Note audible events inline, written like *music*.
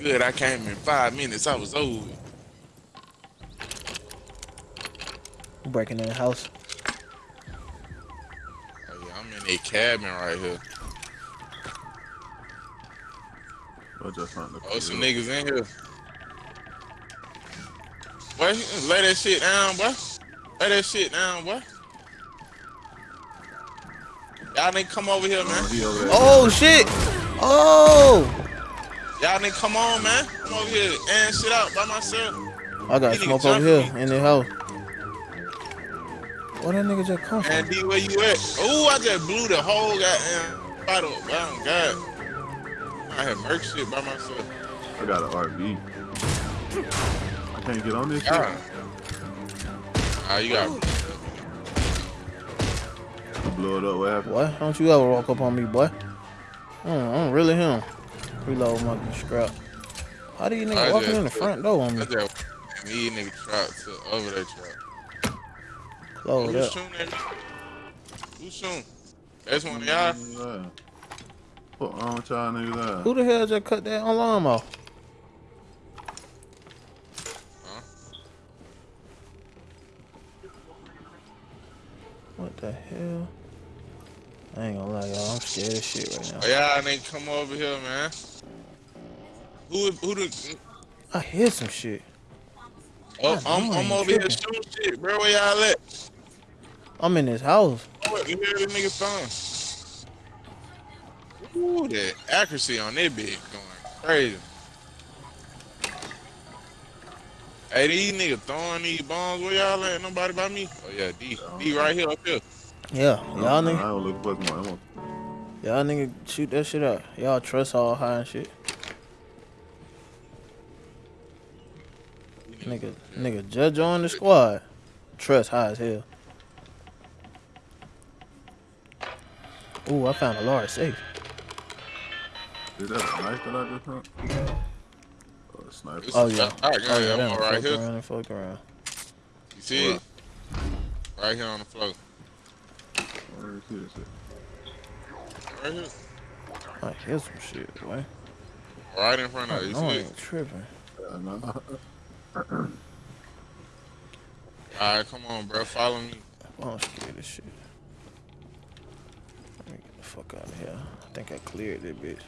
good. I came in five minutes. I was over. with. Breaking in the house. Oh, yeah, I'm in a cabin right here. I just found the Oh, some niggas in here. Boy, lay that shit down, boy. Lay that shit down, boy. Y'all nigga come over here, Oh, man. he over. Oh shit! Oh! Y'all nigga come on, man. Come over here and shit out by myself. I got He nigga smoke over jumping here in the house. Where that nigga just come from? And D, where you at? Ooh, I just blew the whole goddamn bottle. Oh, God. I had merc shit by myself. I got an RV. I can't get on this shit. Ah. Ah, you got Blow it up. What happened? Boy, don't you ever walk up on me, boy. Mm, I'm really him. Reload monkey scrap. How do you nigga walking just- in the front door on me? I just me nigga trap to over that trap. Load Who's up. shooting at me? Who's shooting? That's one of y'all. Yeah. What wrong with y'all niggas out? Who the hell just cut that alarm off? Huh? What the hell? I ain't gonna lie, y'all. I'm scared of shit right Oh, now. y'all nigga come over here, man. Who who the I hear some shit. Oh, God, I'm, I I'm over here shooting shit, bro. Where y'all at? I'm in this house. What? You hear this nigga thumb? Ooh, that accuracy on that bitch going crazy. Hey, these niggas throwing these bombs. Where y'all at? Nobody by me? Oh yeah, D. D right here up here. Yeah, y'all I nigga, don't look for more. I'm gonna- y'all nigga shoot that shit up. Y'all trust all high and shit. Nigga, nigga, judge on the squad. Trust high as hell. Ooh, I found a large safe. Is that a knife that I just found? Oh, a sniper. Oh yeah. All right, Oh yeah, yeah, that I'm one right fuck here. around and fuck around. You see it? Right here on the floor. Where is this? Right here. I hear some shit, boy. Right in front I of you. know I ain't tripping. *clears throat* Uh, no. All right, come on, bro. Follow me. I'm scared of shit. Let me get the fuck out of here. I think I cleared that bitch.